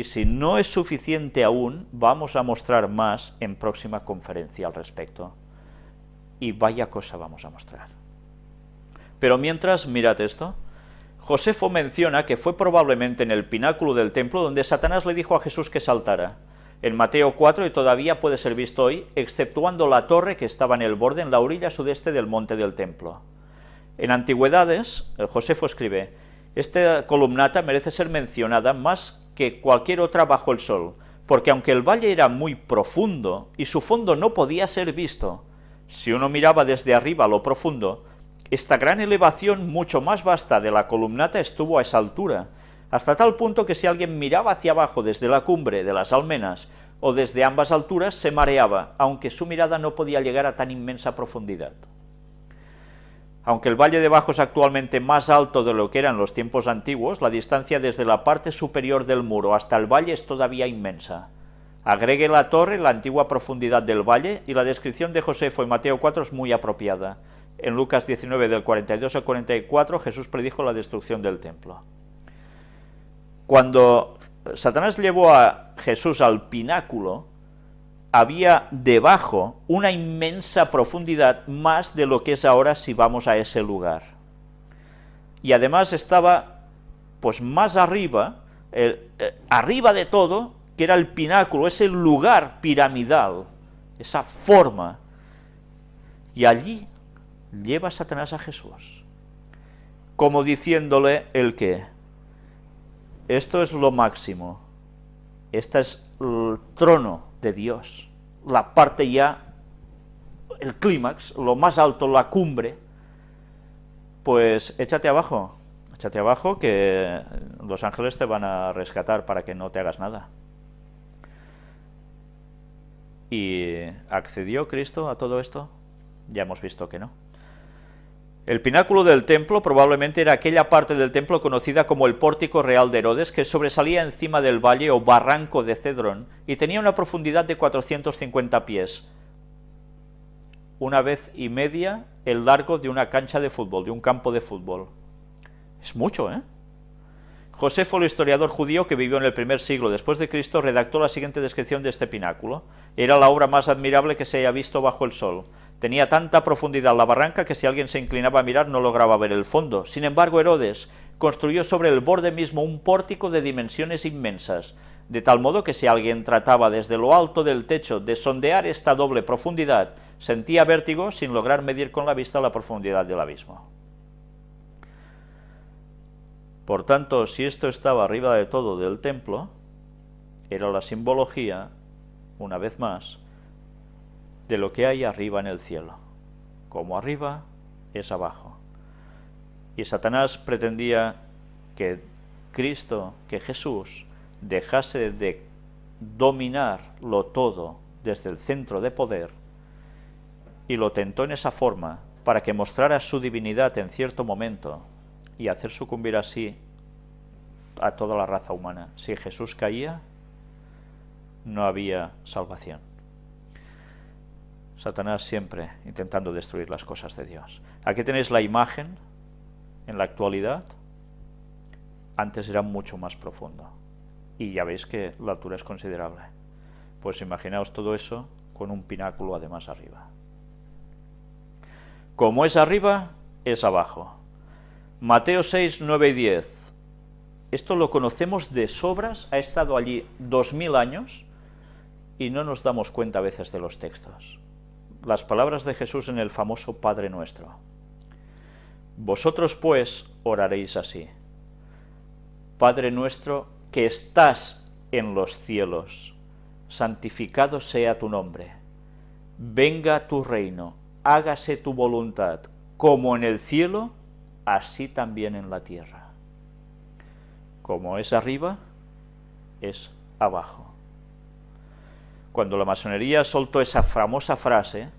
Y si no es suficiente aún, vamos a mostrar más en próxima conferencia al respecto. Y vaya cosa vamos a mostrar. Pero mientras, mirad esto, Josefo menciona que fue probablemente en el pináculo del templo donde Satanás le dijo a Jesús que saltara. En Mateo 4 y todavía puede ser visto hoy, exceptuando la torre que estaba en el borde, en la orilla sudeste del monte del templo. En Antigüedades, Josefo escribe, esta columnata merece ser mencionada más que cualquier otra bajo el sol, porque aunque el valle era muy profundo y su fondo no podía ser visto, si uno miraba desde arriba lo profundo, esta gran elevación mucho más vasta de la columnata estuvo a esa altura, hasta tal punto que si alguien miraba hacia abajo desde la cumbre de las almenas o desde ambas alturas se mareaba, aunque su mirada no podía llegar a tan inmensa profundidad. Aunque el valle de Bajo es actualmente más alto de lo que era en los tiempos antiguos, la distancia desde la parte superior del muro hasta el valle es todavía inmensa. Agregue la torre la antigua profundidad del valle y la descripción de Josefo en Mateo 4 es muy apropiada. En Lucas 19 del 42 al 44 Jesús predijo la destrucción del templo. Cuando Satanás llevó a Jesús al pináculo, había debajo una inmensa profundidad más de lo que es ahora si vamos a ese lugar. Y además estaba pues más arriba, eh, arriba de todo, que era el pináculo, ese lugar piramidal, esa forma. Y allí lleva Satanás a Jesús, como diciéndole el que, esto es lo máximo, este es el trono de Dios, la parte ya, el clímax, lo más alto, la cumbre, pues échate abajo, échate abajo que los ángeles te van a rescatar para que no te hagas nada. ¿Y accedió Cristo a todo esto? Ya hemos visto que no. El pináculo del templo probablemente era aquella parte del templo conocida como el pórtico real de Herodes, que sobresalía encima del valle o barranco de Cedrón, y tenía una profundidad de 450 pies, una vez y media el largo de una cancha de fútbol, de un campo de fútbol. Es mucho, ¿eh? Josefo, el historiador judío que vivió en el primer siglo después de Cristo, redactó la siguiente descripción de este pináculo. Era la obra más admirable que se haya visto bajo el sol. Tenía tanta profundidad la barranca que si alguien se inclinaba a mirar no lograba ver el fondo. Sin embargo, Herodes construyó sobre el borde mismo un pórtico de dimensiones inmensas, de tal modo que si alguien trataba desde lo alto del techo de sondear esta doble profundidad, sentía vértigo sin lograr medir con la vista la profundidad del abismo. Por tanto, si esto estaba arriba de todo del templo, era la simbología, una vez más, de lo que hay arriba en el cielo. Como arriba, es abajo. Y Satanás pretendía que Cristo, que Jesús, dejase de dominarlo todo desde el centro de poder y lo tentó en esa forma para que mostrara su divinidad en cierto momento y hacer sucumbir así a toda la raza humana. Si Jesús caía, no había salvación. Satanás siempre intentando destruir las cosas de Dios. Aquí tenéis la imagen en la actualidad. Antes era mucho más profundo. Y ya veis que la altura es considerable. Pues imaginaos todo eso con un pináculo además arriba. Como es arriba, es abajo. Mateo 6, 9 y 10. Esto lo conocemos de sobras, ha estado allí dos mil años y no nos damos cuenta a veces de los textos. Las palabras de Jesús en el famoso Padre Nuestro. Vosotros pues oraréis así. Padre nuestro que estás en los cielos, santificado sea tu nombre. Venga tu reino, hágase tu voluntad, como en el cielo, así también en la tierra. Como es arriba, es abajo. Cuando la masonería soltó esa famosa frase,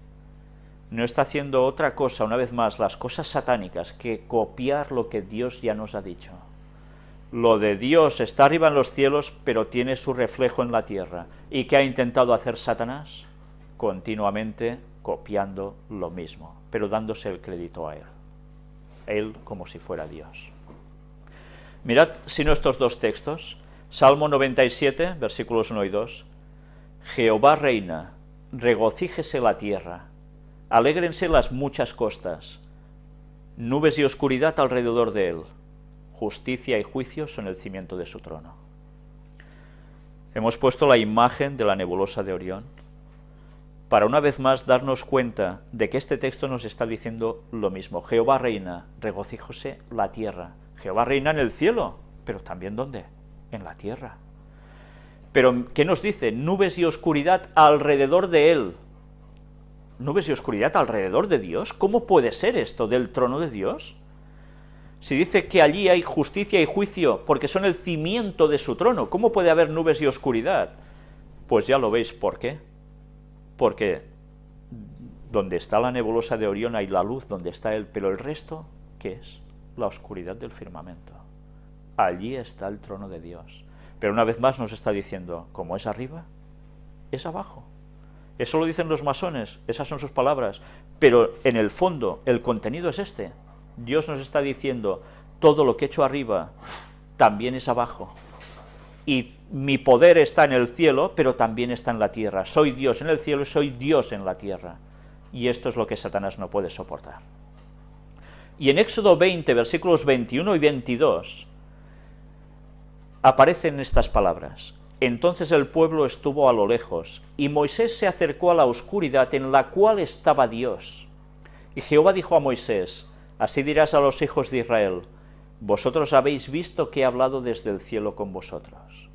no está haciendo otra cosa, una vez más, las cosas satánicas, que copiar lo que Dios ya nos ha dicho. Lo de Dios está arriba en los cielos, pero tiene su reflejo en la tierra. ¿Y qué ha intentado hacer Satanás? Continuamente copiando lo mismo, pero dándose el crédito a él él como si fuera Dios. Mirad si no estos dos textos, Salmo 97, versículos 1 y 2. Jehová reina, regocíjese la tierra, alégrense las muchas costas, nubes y oscuridad alrededor de él, justicia y juicio son el cimiento de su trono. Hemos puesto la imagen de la nebulosa de Orión para una vez más darnos cuenta de que este texto nos está diciendo lo mismo. Jehová reina, regocíjose la tierra. Jehová reina en el cielo, pero también ¿dónde? En la tierra. Pero, ¿qué nos dice? Nubes y oscuridad alrededor de él. ¿Nubes y oscuridad alrededor de Dios? ¿Cómo puede ser esto del trono de Dios? Si dice que allí hay justicia y juicio porque son el cimiento de su trono, ¿cómo puede haber nubes y oscuridad? Pues ya lo veis por qué. Porque donde está la nebulosa de Orión hay la luz, donde está él, pero el resto, ¿qué es? La oscuridad del firmamento. Allí está el trono de Dios. Pero una vez más nos está diciendo, como es arriba, es abajo. Eso lo dicen los masones, esas son sus palabras, pero en el fondo el contenido es este, Dios nos está diciendo, todo lo que he hecho arriba también es abajo. Y mi poder está en el cielo, pero también está en la tierra. Soy Dios en el cielo y soy Dios en la tierra. Y esto es lo que Satanás no puede soportar. Y en Éxodo 20, versículos 21 y 22, aparecen estas palabras. Entonces el pueblo estuvo a lo lejos, y Moisés se acercó a la oscuridad en la cual estaba Dios. Y Jehová dijo a Moisés, Así dirás a los hijos de Israel, vosotros habéis visto que he hablado desde el cielo con vosotros.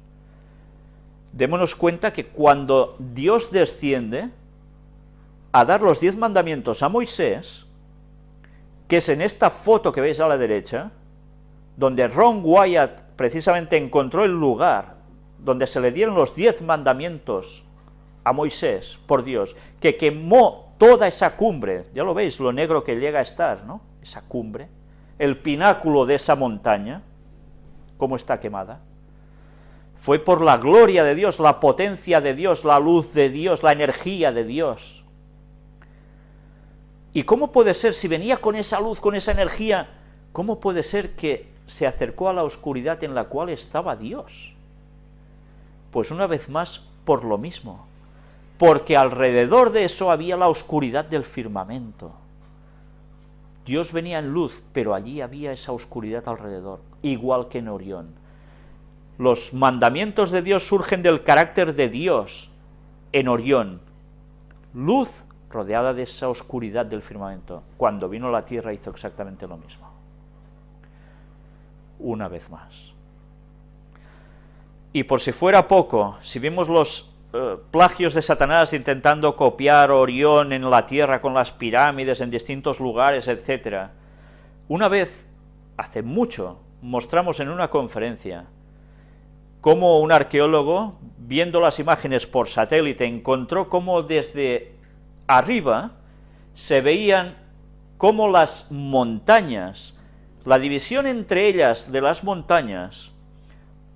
Démonos cuenta que cuando Dios desciende a dar los diez mandamientos a Moisés, que es en esta foto que veis a la derecha, donde Ron Wyatt precisamente encontró el lugar donde se le dieron los diez mandamientos a Moisés por Dios, que quemó toda esa cumbre, ya lo veis, lo negro que llega a estar, ¿no? esa cumbre, el pináculo de esa montaña, cómo está quemada. Fue por la gloria de Dios, la potencia de Dios, la luz de Dios, la energía de Dios. ¿Y cómo puede ser, si venía con esa luz, con esa energía, cómo puede ser que se acercó a la oscuridad en la cual estaba Dios? Pues una vez más, por lo mismo, porque alrededor de eso había la oscuridad del firmamento. Dios venía en luz, pero allí había esa oscuridad alrededor, igual que en Orión. Los mandamientos de Dios surgen del carácter de Dios en Orión. Luz rodeada de esa oscuridad del firmamento. Cuando vino la tierra hizo exactamente lo mismo. Una vez más. Y por si fuera poco, si vimos los eh, plagios de Satanás intentando copiar Orión en la Tierra con las pirámides en distintos lugares, etc. Una vez, hace mucho, mostramos en una conferencia cómo un arqueólogo, viendo las imágenes por satélite, encontró cómo desde arriba se veían cómo las montañas, la división entre ellas de las montañas,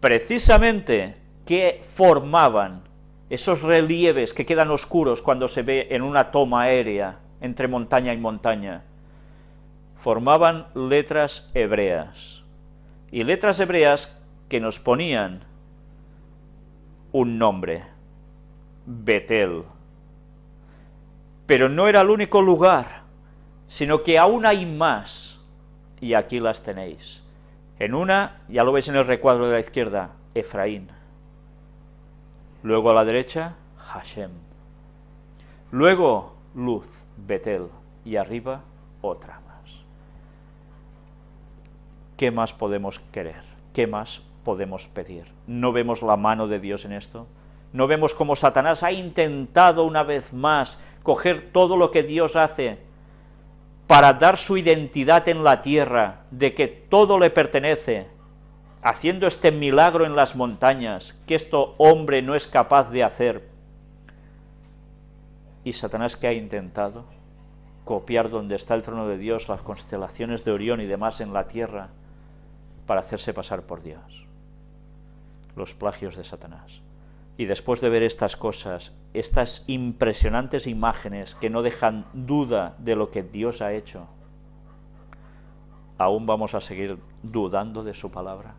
precisamente que formaban esos relieves que quedan oscuros cuando se ve en una toma aérea entre montaña y montaña, formaban letras hebreas, y letras hebreas que nos ponían un nombre, Betel. Pero no era el único lugar, sino que aún hay más, y aquí las tenéis. En una, ya lo veis en el recuadro de la izquierda, Efraín Luego a la derecha, Hashem. Luego, luz, Betel. Y arriba, otra más. ¿Qué más podemos querer? ¿Qué más podemos pedir? ¿No vemos la mano de Dios en esto? ¿No vemos cómo Satanás ha intentado una vez más coger todo lo que Dios hace para dar su identidad en la tierra, de que todo le pertenece, haciendo este milagro en las montañas, que esto hombre no es capaz de hacer. Y Satanás que ha intentado copiar donde está el trono de Dios, las constelaciones de Orión y demás en la tierra, para hacerse pasar por Dios. Los plagios de Satanás. Y después de ver estas cosas, estas impresionantes imágenes que no dejan duda de lo que Dios ha hecho, ¿aún vamos a seguir dudando de su palabra?